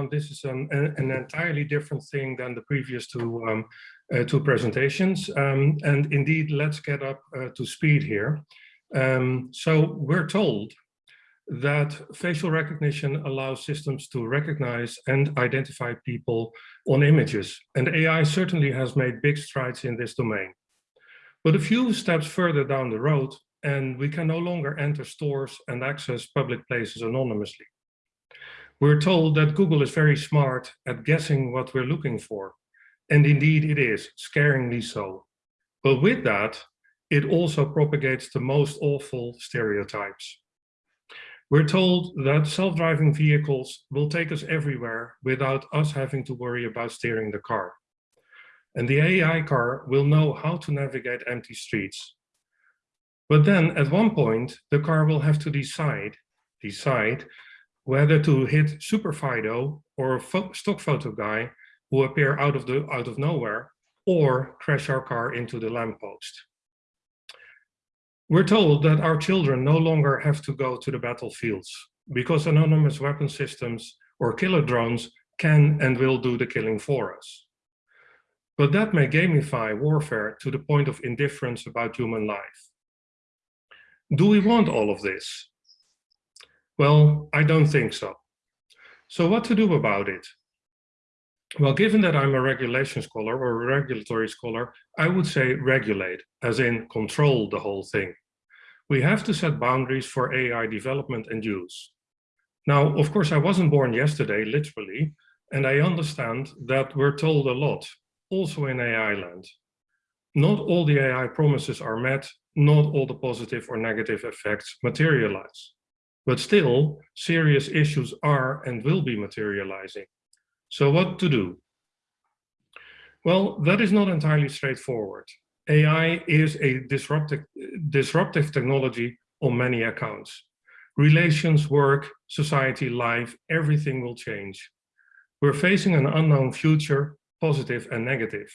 everyone. This is an, an, entirely different thing than the previous two, um, uh, two presentations. Um, and indeed, let's get up uh, to speed here. Um, so we're told that facial recognition allows systems to recognize and identify people on images. And AI certainly has made big strides in this domain. But a few steps further down the road, and we can no longer enter stores and access public places anonymously. We're told that Google is very smart at guessing what we're looking for. And indeed it is, scaringly so. But with that, it also propagates the most awful stereotypes. We're told that self-driving vehicles will take us everywhere without us having to worry about steering the car. And the AI car will know how to navigate empty streets. But then at one point, the car will have to decide, decide whether to hit Super Fido or a stock photo guy who appear out of, the, out of nowhere or crash our car into the lamppost. We're told that our children no longer have to go to the battlefields because autonomous weapon systems or killer drones can and will do the killing for us. But that may gamify warfare to the point of indifference about human life. Do we want all of this? Well, I don't think so. So what to do about it? Well, given that I'm a regulation scholar or a regulatory scholar, I would say regulate, as in control the whole thing. We have to set boundaries for AI development and use. Now, of course, I wasn't born yesterday, literally, and I understand that we're told a lot, also in AI land. Not all the AI promises are met, not all the positive or negative effects materialize. But still, serious issues are and will be materializing. So what to do? Well, that is not entirely straightforward. AI is a disruptive, disruptive technology on many accounts. Relations, work, society, life, everything will change. We're facing an unknown future, positive and negative.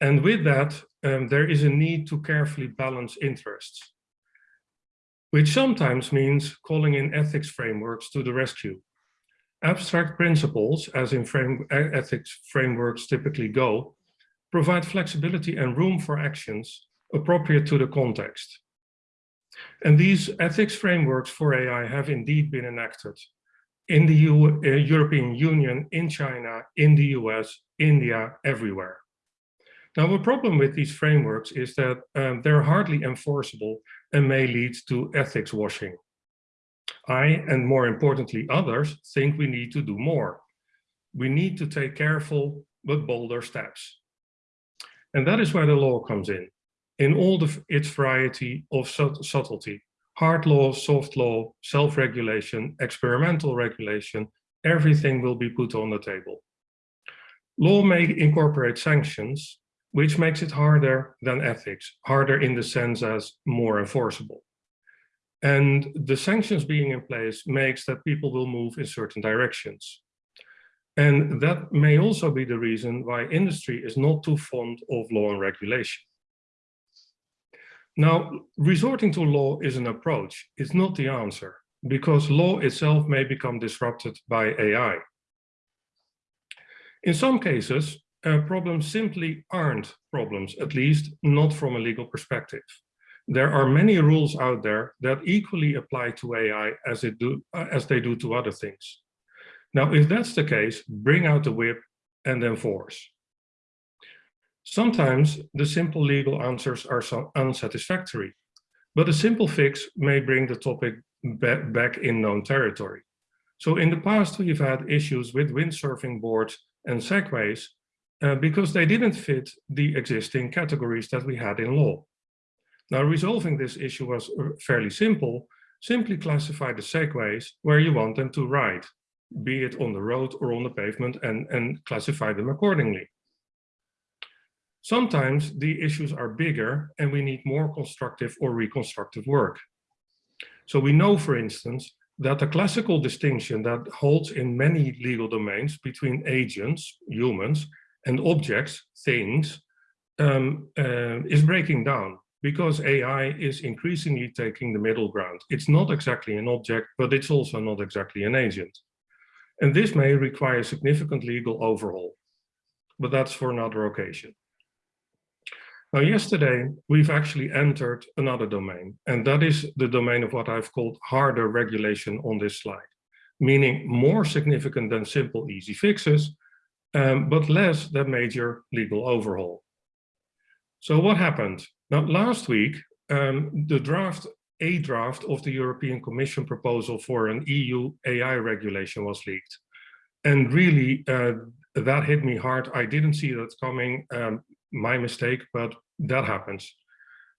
And with that, um, there is a need to carefully balance interests which sometimes means calling in ethics frameworks to the rescue. Abstract principles, as in frame, ethics frameworks typically go, provide flexibility and room for actions appropriate to the context. And these ethics frameworks for AI have indeed been enacted in the U uh, European Union, in China, in the US, India, everywhere. Now, the problem with these frameworks is that um, they're hardly enforceable and may lead to ethics washing. I, and more importantly others, think we need to do more. We need to take careful but bolder steps. And that is where the law comes in, in all the, its variety of subtlety. Hard law, soft law, self-regulation, experimental regulation, everything will be put on the table. Law may incorporate sanctions, which makes it harder than ethics, harder in the sense as more enforceable. And the sanctions being in place makes that people will move in certain directions. And that may also be the reason why industry is not too fond of law and regulation. Now, resorting to law is an approach, it's not the answer, because law itself may become disrupted by AI. In some cases, uh, problems simply aren't problems, at least not from a legal perspective. There are many rules out there that equally apply to AI as, it do, uh, as they do to other things. Now, if that's the case, bring out the whip and enforce. Sometimes the simple legal answers are so unsatisfactory, but a simple fix may bring the topic back in known territory. So in the past, we've had issues with windsurfing boards and segways uh, because they didn't fit the existing categories that we had in law. Now, resolving this issue was uh, fairly simple. Simply classify the segways where you want them to ride, be it on the road or on the pavement, and, and classify them accordingly. Sometimes the issues are bigger and we need more constructive or reconstructive work. So we know, for instance, that the classical distinction that holds in many legal domains between agents, humans, and objects, things, um, uh, is breaking down because AI is increasingly taking the middle ground. It's not exactly an object, but it's also not exactly an agent. And this may require significant legal overhaul, but that's for another occasion. Now, yesterday, we've actually entered another domain, and that is the domain of what I've called harder regulation on this slide, meaning more significant than simple easy fixes, um, but less than major legal overhaul. So what happened? Now, last week, um, the draft, a draft of the European Commission proposal for an EU AI regulation was leaked. And really, uh, that hit me hard. I didn't see that coming. Um, my mistake, but that happens.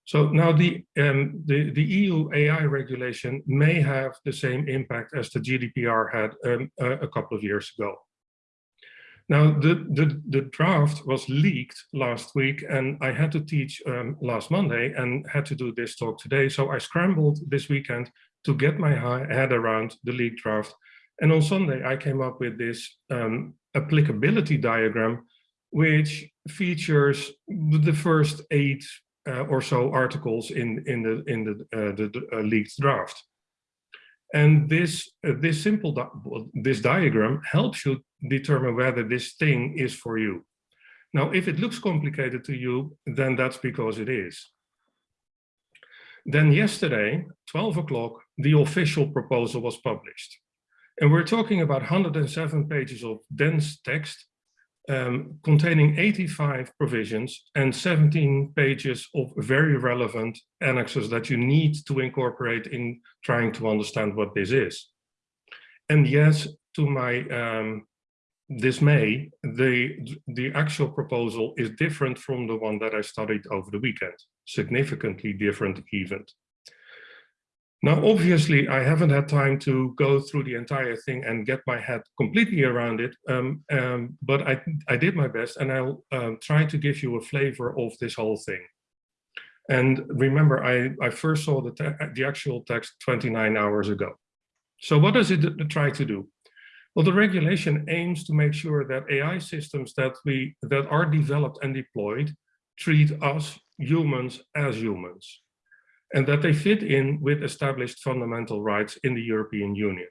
So now the, um, the, the EU AI regulation may have the same impact as the GDPR had um, a, a, couple of years ago. Now, the, the, the, draft was leaked last week and I had to teach um, last Monday and had to do this talk today. So I scrambled this weekend to get my head around the leaked draft. And on Sunday, I came up with this um, applicability diagram which features the first eight uh, or so articles in in the in the uh, the, uh, leaked draft. And this uh, this simple di this diagram helps you determine whether this thing is for you. Now, if it looks complicated to you, then that's because it is. Then yesterday, 12 o'clock, the official proposal was published. And we're talking about 107 pages of dense text um, containing 85 provisions and 17 pages of very relevant annexes that you need to incorporate in trying to understand what this is. And yes, to my um, dismay, the, the actual proposal is different from the one that I studied over the weekend, significantly different even. Now, obviously, I haven't had time to go through the entire thing and get my head completely around it, um, um, but I, I did my best and I'll um, try to give you a flavor of this whole thing. And remember, I, I first saw the, the actual text 29 hours ago. So what does it try to do? Well, the regulation aims to make sure that AI systems that, we, that are developed and deployed treat us humans as humans and that they fit in with established fundamental rights in the European Union.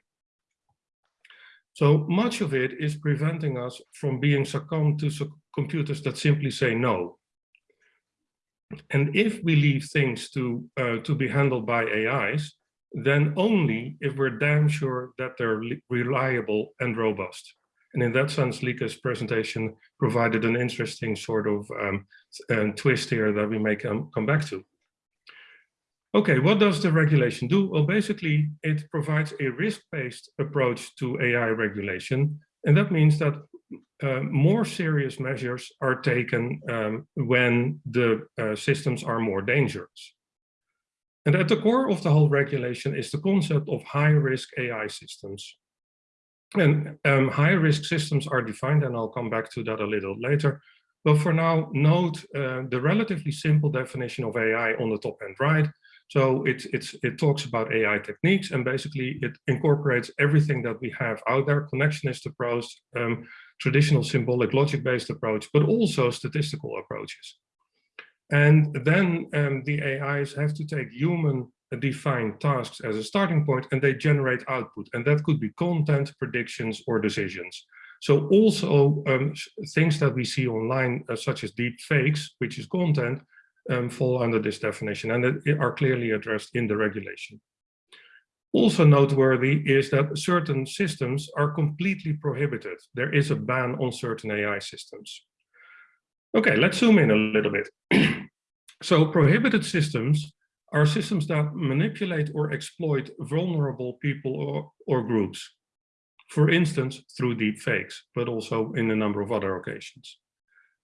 So much of it is preventing us from being succumbed to computers that simply say no. And if we leave things to, uh, to be handled by AIs, then only if we're damn sure that they're reliable and robust. And in that sense, Lika's presentation provided an interesting sort of um, uh, twist here that we may come, come back to. Okay, what does the regulation do? Well, basically, it provides a risk-based approach to AI regulation. And that means that uh, more serious measures are taken um, when the uh, systems are more dangerous. And at the core of the whole regulation is the concept of high-risk AI systems. And um, high-risk systems are defined, and I'll come back to that a little later. But for now, note uh, the relatively simple definition of AI on the top hand right, so it, it's, it talks about AI techniques and basically it incorporates everything that we have out there, connectionist approach, um, traditional symbolic logic-based approach, but also statistical approaches. And then um, the AIs have to take human defined tasks as a starting point and they generate output. And that could be content, predictions, or decisions. So also um, things that we see online, uh, such as deep fakes, which is content, um, fall under this definition and are clearly addressed in the regulation. Also noteworthy is that certain systems are completely prohibited. There is a ban on certain AI systems. Okay, let's zoom in a little bit. so prohibited systems are systems that manipulate or exploit vulnerable people or, or groups. For instance, through deep fakes, but also in a number of other occasions.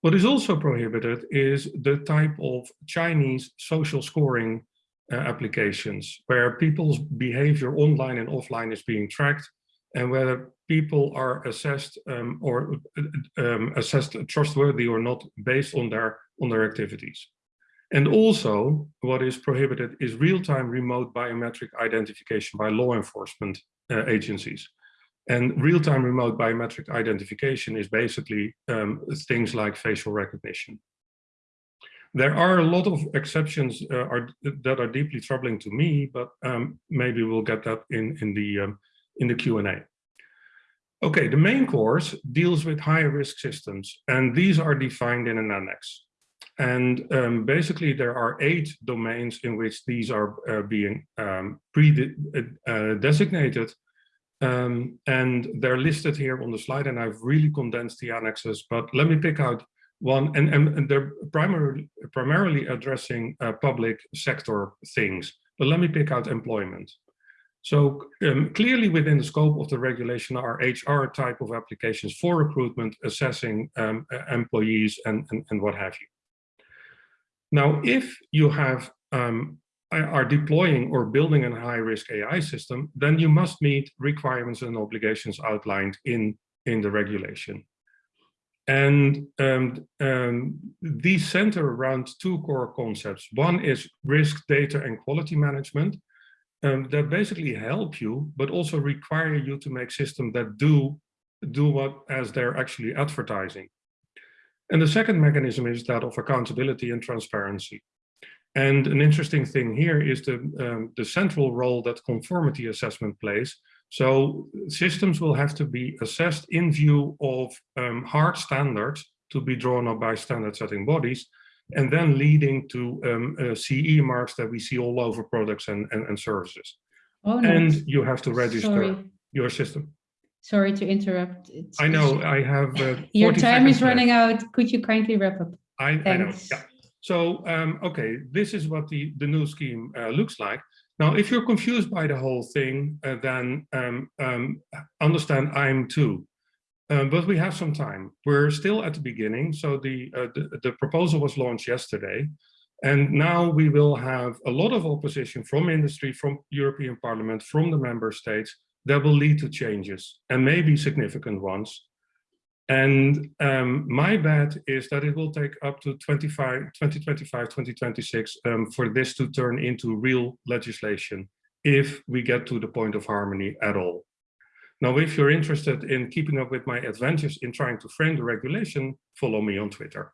What is also prohibited is the type of Chinese social scoring uh, applications where people's behavior online and offline is being tracked and whether people are assessed um, or um, assessed trustworthy or not based on their on their activities. And also what is prohibited is real-time remote biometric identification by law enforcement uh, agencies. And real-time remote biometric identification is basically um, things like facial recognition. There are a lot of exceptions uh, are, that are deeply troubling to me, but um, maybe we'll get that in, in the, um, in the Q&A. Okay, the main course deals with high risk systems, and these are defined in an annex. And um, basically, there are eight domains in which these are uh, being um, pre-designated. Uh, um, and they're listed here on the slide, and I've really condensed the annexes, but let me pick out one, and, and, and they're primarily, primarily addressing uh, public sector things, but let me pick out employment. So um, clearly within the scope of the regulation are HR type of applications for recruitment, assessing um, employees and, and, and, what have you. Now, if you have um, are deploying or building a high risk AI system, then you must meet requirements and obligations outlined in, in the regulation. And um, um, these center around two core concepts. One is risk data and quality management, um, that basically help you, but also require you to make systems that do do what as they're actually advertising. And the second mechanism is that of accountability and transparency. And an interesting thing here is the, um, the central role that conformity assessment plays. So systems will have to be assessed in view of um, hard standards to be drawn up by standard setting bodies and then leading to um, uh, CE marks that we see all over products and, and, and services. Oh, no. And you have to register Sorry. your system. Sorry to interrupt. It's, I know I have. Uh, your time is running left. out. Could you kindly wrap up? I, I know. Yeah. So, um, okay, this is what the, the new scheme uh, looks like. Now, if you're confused by the whole thing, uh, then um, um, understand I'm too. Um, but we have some time. We're still at the beginning. So the, uh, the, the, proposal was launched yesterday. And now we will have a lot of opposition from industry, from European Parliament, from the member states that will lead to changes and maybe significant ones. And um, my bet is that it will take up to 25, 2025, 2026 um, for this to turn into real legislation if we get to the point of harmony at all. Now, if you're interested in keeping up with my adventures in trying to frame the regulation, follow me on Twitter.